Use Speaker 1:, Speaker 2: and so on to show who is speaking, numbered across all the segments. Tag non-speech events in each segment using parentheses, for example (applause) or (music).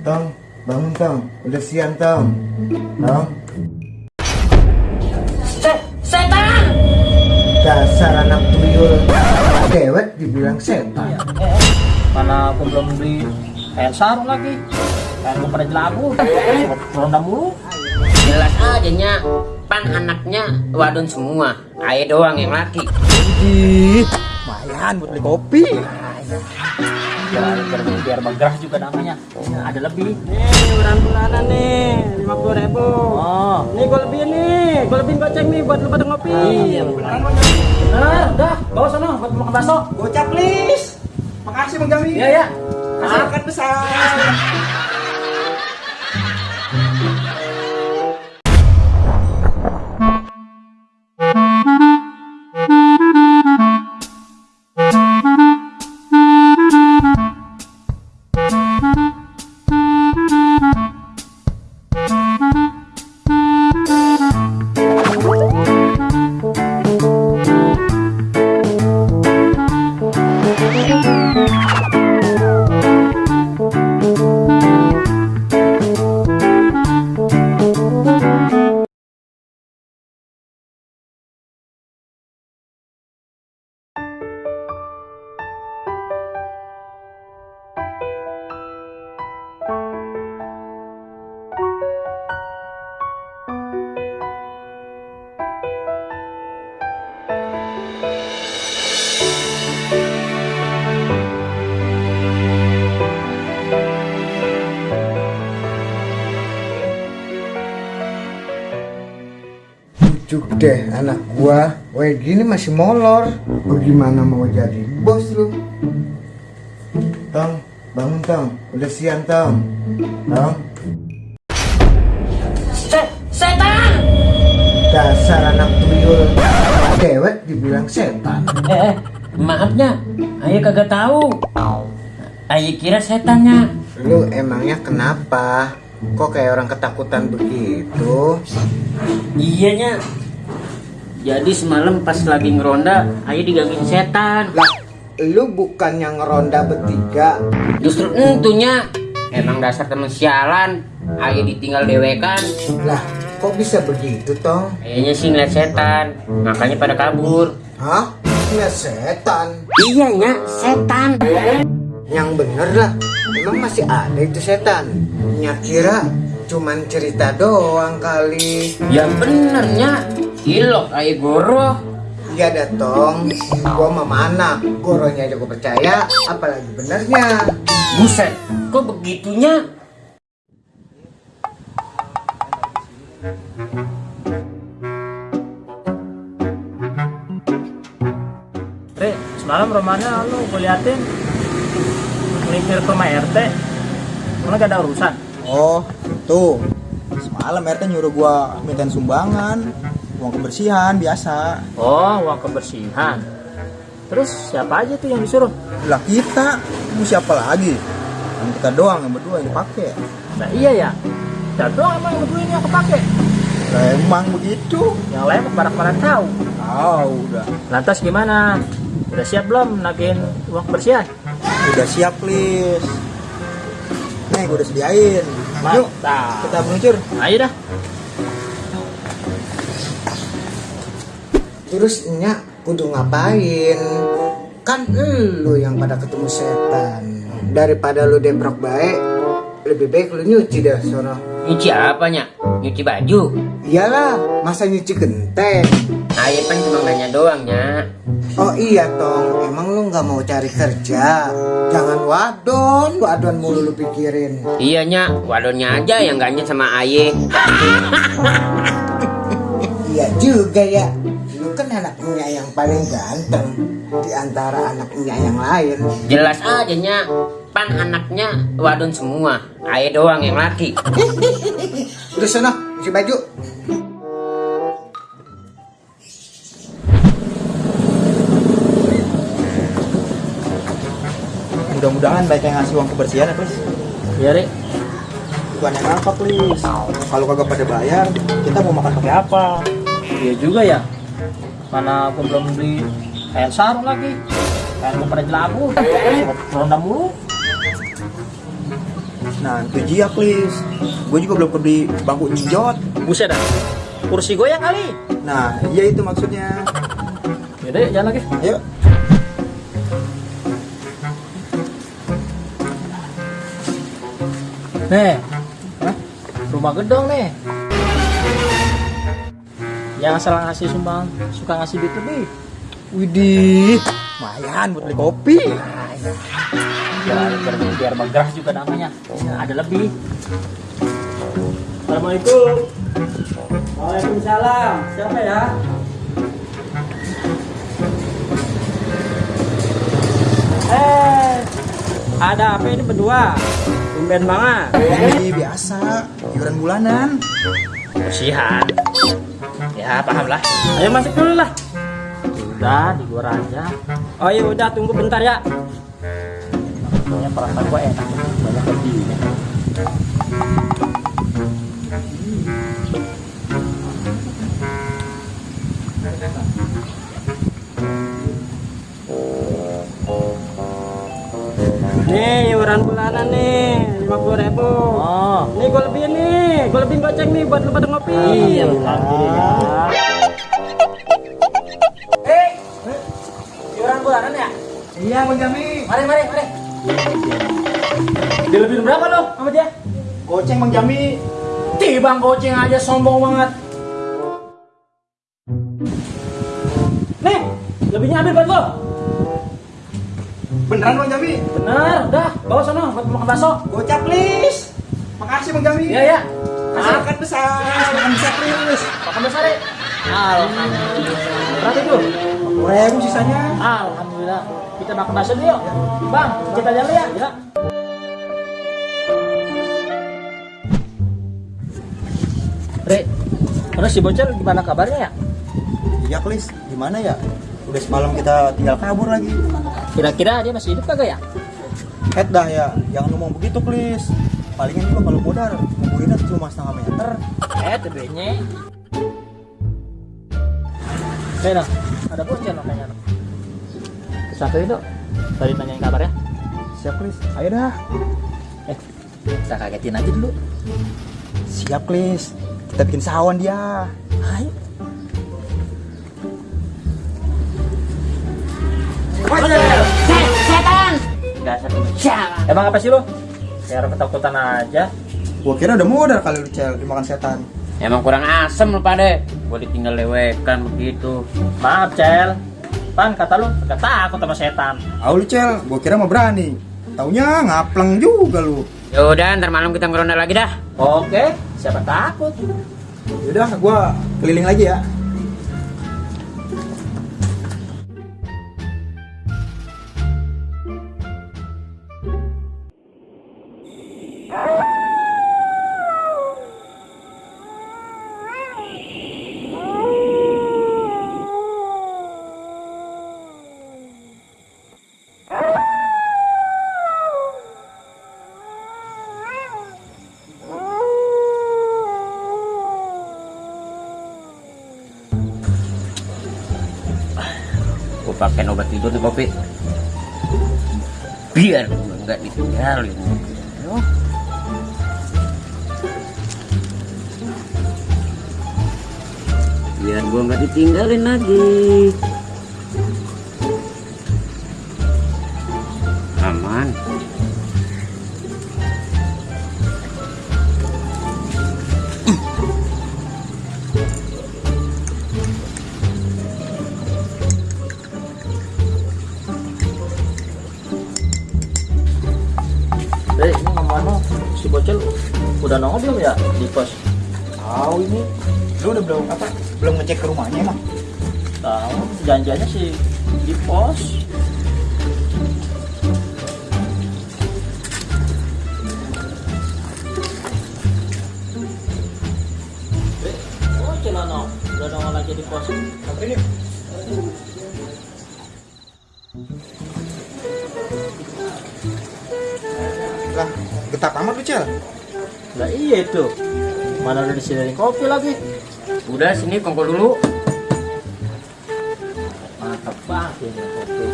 Speaker 1: Tong, bangun Tong. Udah siang Tong. Tong,
Speaker 2: Se setan!
Speaker 1: dasar anak tuyul. Dewet dibilang setan.
Speaker 3: Eh, mana aku belum beli kain sarung lagi kain gue pada jelabu ronda mulu
Speaker 2: Jelas aja nya, pan anaknya wadon semua. Ayo doang yang laki.
Speaker 4: Ih, lumayan buat beli kopi.
Speaker 3: Biar, biar, biar bergerah juga namanya Ya, ada lebih
Speaker 5: Nih, uran bulanan nih, lima puluh ribu.
Speaker 3: oh
Speaker 5: Nih gue lebihin nih, gue lebihin goceng nih buat lu pada ngopi.
Speaker 3: iya nah udah bawa sana buat makan bakso
Speaker 4: Gocap please. Makasih Bang Jami.
Speaker 3: iya ya
Speaker 4: Masakan besar.
Speaker 1: Bujuk deh anak gua. Wah gini masih molor. Bagaimana mau jadi bos lu? Tong, bangun Tong. Udah siang Tong. Tong,
Speaker 2: Se setan!
Speaker 1: dasar anak tuyul. Dewet dibilang setan.
Speaker 2: Eh, eh, maafnya, ayo kagak tahu. Ayo kira setannya.
Speaker 1: Lu emangnya kenapa? Kok kayak orang ketakutan begitu?
Speaker 2: Iya nya. Jadi semalam pas lagi ngeronda, ayo digangguin setan.
Speaker 1: Lah, lu bukannya ngeronda bertiga?
Speaker 2: Justru entunya. Emang dasar temen sialan. Ayo ditinggal dewekan.
Speaker 1: Lah, kok bisa begitu, Tong?
Speaker 2: Kayaknya sih ngeliat setan. Makanya pada kabur.
Speaker 1: Hah? Ya setan.
Speaker 2: Iya setan.
Speaker 1: Yang bener lah. Emang masih ada itu setan? Ya kira cuman cerita doang kali.
Speaker 2: Yang benernya, ilok ayo goro.
Speaker 1: Iya dah, Tong. Gua mah mana? Goronya aja gua percaya, apalagi benernya.
Speaker 2: Buset, kok begitunya?
Speaker 3: Re, semalam rumahnya lu gue liatin melipir ke rumah RT Mana gak ada urusan?
Speaker 4: Oh, tuh. Semalam RT nyuruh gua mintain sumbangan, uang kebersihan biasa.
Speaker 3: Oh, uang kebersihan Terus siapa aja tuh yang disuruh?
Speaker 4: Lah kita, mau siapa lagi? Kan kita doang yang berdua yang dipakai.
Speaker 3: Nah iya ya Kita doang emang yang berdua ini yang kepake
Speaker 4: Lah emang begitu.
Speaker 3: Yang lain pada tahu
Speaker 4: Tahu udah.
Speaker 3: Lantas gimana? Udah siap belum nagihin uang kebersihan?
Speaker 4: Udah siap please. Nih gua udah sediain. Yuk,
Speaker 3: Mantap
Speaker 4: kita meluncur.
Speaker 3: Ayo dah
Speaker 1: Terus Nya kudu ngapain? Kan lu yang pada ketemu setan. Daripada lu deprok baik, lebih baik lu nyuci dah sono.
Speaker 2: Nyuci apanya? Nyuci baju?
Speaker 1: Iyalah, masa nyuci genteng?
Speaker 2: Ayo kan cuma nanya doang nya.
Speaker 1: Oh iya Tong, emang lu nggak mau cari kerja? Jangan wadon, wadon mulu lu pikirin.
Speaker 2: Iya nya, wadonnya aja yang ganjen sama Aye. (laughs)
Speaker 1: Iya juga ya. Lu kan anaknya yang paling ganteng di antara anaknya yang lain.
Speaker 2: Jelas aja nya, pan anaknya wadon semua. Ayo doang yang laki.
Speaker 1: Udah sana, isi baju.
Speaker 4: Mudah-mudahan baik yang ngasih uang kebersihan ya please.
Speaker 3: Iya Re
Speaker 4: Bukan yang apa please. Kalau kagak pada bayar, kita mau makan pakai apa?
Speaker 3: Iya juga ya Mana aku belum beli kain sarung lagi kain gue pada jelabu ronda mulu
Speaker 4: Nah, itu jiak, Lis. Gue juga belum beli bangku njot.
Speaker 3: Buset dah. Kursi goyang kali.
Speaker 4: Nah, iya itu maksudnya.
Speaker 3: Yaudah, yuk, jalan lagi.
Speaker 4: Ayo.
Speaker 3: Nih, Hah? rumah gedong nih. Yang asal ngasih sumbang, suka ngasih duit lebih.
Speaker 4: Widih, lumayan buat beli kopi.
Speaker 3: Biar, biar, biar bergerah juga namanya. Ya, ada lebih. Assalamualaikum.
Speaker 5: Waalaikumsalam. Siapa ya? Eh, ada apa ini berdua? Tumben banget.
Speaker 4: Ini biasa, iuran bulanan.
Speaker 3: Bersihan. Ya, paham lah.
Speaker 5: Ayo masuk dulu lah.
Speaker 3: Udah, di gua aja.
Speaker 5: Oh iya udah tunggu bentar ya.
Speaker 3: Ya, perasaan gua enak. Banyak lebihnya.
Speaker 5: Nih iuran bulanan nih lima puluh ribu.
Speaker 3: Oh,
Speaker 5: Nih gue lebihin nih, gue lebihin goceng nih buat lu pada ngopi.
Speaker 3: iya, alhamdulillah.
Speaker 5: Eh, iuran bulanan ya?
Speaker 4: Iya, Bang Jami.
Speaker 5: Mari mari mari. Dilebihin berapa lo sama dia?
Speaker 4: Goceng Bang Jami.
Speaker 5: Tibang goceng aja sombong banget. Nih, lebihnya ambil buat lo.
Speaker 4: Beneran Bang Jami?
Speaker 5: Bener, udah bawa sana buat makan bakso.
Speaker 4: Gocap, Lis. Makasih Bang Jami.
Speaker 5: Iya ya.
Speaker 4: Makan besar, makan besar, Lis.
Speaker 5: Makan besar ya. Alhamdulillah. Berapa itu?
Speaker 4: Ribu sisanya.
Speaker 5: Alhamdulillah. Kita makan bakso dulu yuk. Bang, kita jalan ya. Ya.
Speaker 3: Re, terus si bocil gimana kabarnya ya?
Speaker 4: Iya, Lis. Gimana ya? Udah semalam kita tinggal kabur lagi.
Speaker 3: Kira-kira dia masih hidup kagak ya?
Speaker 4: Head dah ya, jangan ngomong begitu, Lis. Palingan juga kalau modal, nguburinnya cuma setengah meter.
Speaker 3: Eh, tebenya. Oke, nah, ada bocil no, kayaknya. Satu itu, tadi nanyain kabarnya.
Speaker 4: Siap, Lis. Ayo dah.
Speaker 3: Eh, kita kagetin aja dulu.
Speaker 4: Siap, Lis. Kita bikin sawan dia.
Speaker 3: Ayo.
Speaker 2: Setan!
Speaker 3: Dasar Emang apa sih lo? Kayak orang ketakutan aja.
Speaker 4: Gua kira udah modal kali lu cel dimakan setan.
Speaker 2: Emang kurang asem lu pada. Gua ditinggal lewekan begitu.
Speaker 3: Maaf, Cel. Pan, kata lu, gak takut sama setan.
Speaker 4: Au lu cel, gua kira mah berani. Taunya ngapleng juga lu.
Speaker 2: Ya udah, ntar malam kita ngeronda lagi dah.
Speaker 3: Oke, siapa takut?
Speaker 4: Yaudah, gua keliling lagi ya.
Speaker 2: Pakai obat tidur nih kopi. Biar gua nggak ditinggalin. Biar gua nggak ditinggalin lagi.
Speaker 3: Ngomong si bocil udah nongol belum ya di pos?
Speaker 4: Tahu ini. Lu udah belum apa? Belum ngecek ke rumahnya emang?
Speaker 3: Tahu, janjiannya sih di pos. Eh, bocil ano, udah nongol lagi di pos.
Speaker 4: Ini? Getak amat lu cel.
Speaker 3: Lah iya itu. Mana udah disediain kopi lagi.
Speaker 2: Udah sini kongko dulu.
Speaker 3: Mantap banget ini kopi.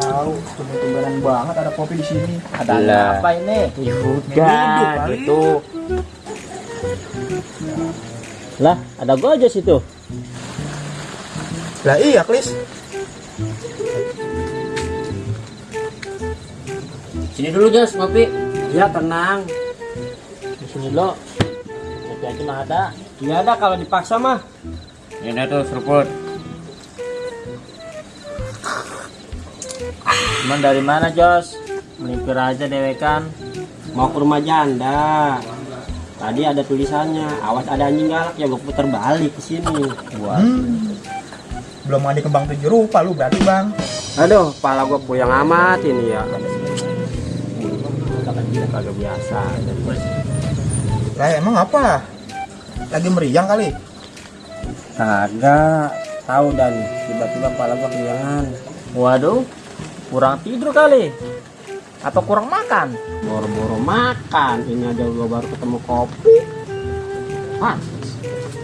Speaker 4: tahu tumben-tumbenan banget ada kopi di sini ada
Speaker 2: Lah.
Speaker 4: apa ini
Speaker 2: Ya udah gitu. Lah, ada gua aja situ.
Speaker 4: lah iya klis
Speaker 2: Sini dulu Jos, ngopi.
Speaker 3: Ya tenang. Di sini lo. Kopi aja mah ada. Iya ada kalau dipaksa mah.
Speaker 2: Ini tuh seruput.
Speaker 3: Cuman dari mana Jos? Melipir aja dewekan. Mau ke rumah janda. Tadi ada tulisannya, awas ada anjing galak ya gue puter balik ke sini. Buat.
Speaker 4: hmm. belum mandi kembang tujuh rupa lu berarti bang
Speaker 3: Aduh, kepala gue puyeng amat ini ya. Kagak biasa.
Speaker 4: lah emang apa lagi meriang kali
Speaker 3: Kagak tahu dan tiba-tiba kepala gue kehilangan. Waduh, kurang tidur kali. Atau kurang makan? Boro-boro makan. Ini aja gue baru ketemu kopi. Ah,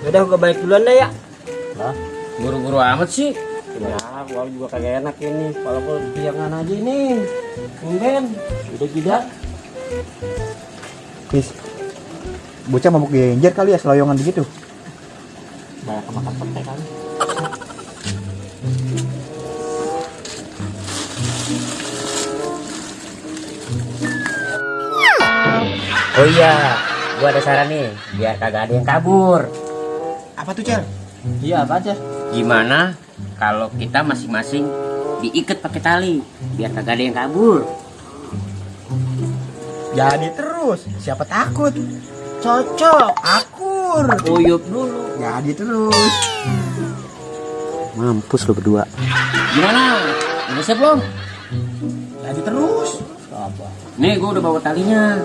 Speaker 3: udah gue balik duluan deh ya.
Speaker 2: Lah, buru-buru amat sih.
Speaker 3: Ya, gua juga kagak enak ini. Kalau gua kehilangan aja ini. Mungkin udah tidak.
Speaker 4: Klis bocah mabuk genjer kali ya seloyongan begitu
Speaker 3: Banyak kemakan petek kan.
Speaker 2: Oh iya, gua ada saran nih, biar kagak ada yang kabur.
Speaker 4: apa tuh cel
Speaker 3: Iya, apa aja?
Speaker 2: Gimana kalau kita masing-masing diikat pakai tali, biar kagak ada yang kabur?
Speaker 4: Jadi terus siapa takut cocok akur
Speaker 2: Uyup dulu.
Speaker 4: jadi terus
Speaker 3: Mampus lo berdua.
Speaker 2: Gimana? Udah siap belum?
Speaker 4: jadi terus
Speaker 2: Nih, gua udah bawa talinya.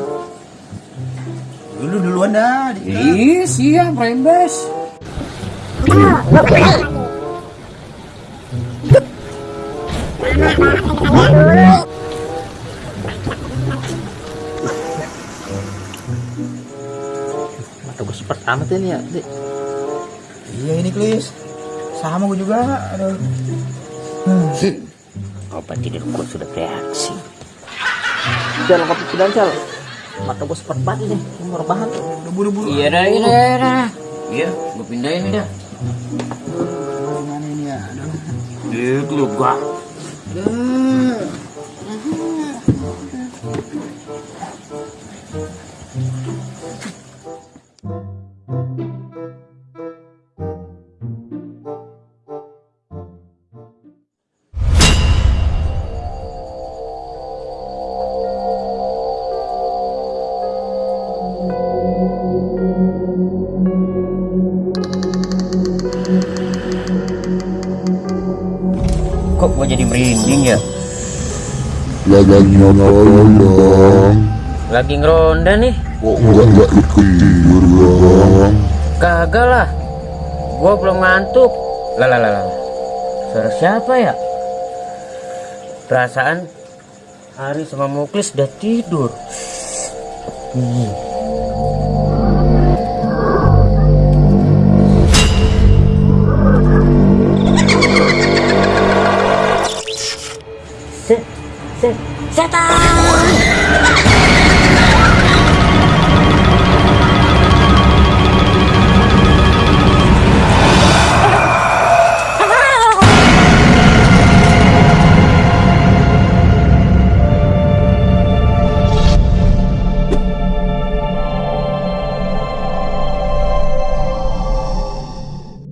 Speaker 4: dulu duluan dah.
Speaker 2: Ih, siap, rembes.
Speaker 3: Amat ini ya. Dik.
Speaker 4: iya ini klis sama gue juga aduh
Speaker 2: Obat tidur gua sudah bereaksi.
Speaker 3: Jangan kopi pikiran, Cal. Mata gua sepet banget ini. Mau rebahan.
Speaker 4: udah buru-buru
Speaker 2: Iya dah, iya dah, iya dah. Iya, gua pindahin dah.
Speaker 4: gimana ini ya aduh
Speaker 2: Itu lu gua. Merinding ya?
Speaker 6: Ladangnya tolong
Speaker 2: Lagi ngeronda nih.
Speaker 6: Kok nggak nggak diketir bang
Speaker 2: Kagak lah. Gua belum ngantuk. Lah lah lah. lah. Suara siapa ya? Perasaan Hari sama Muklis udah tidur. Hmm. って。ジーパ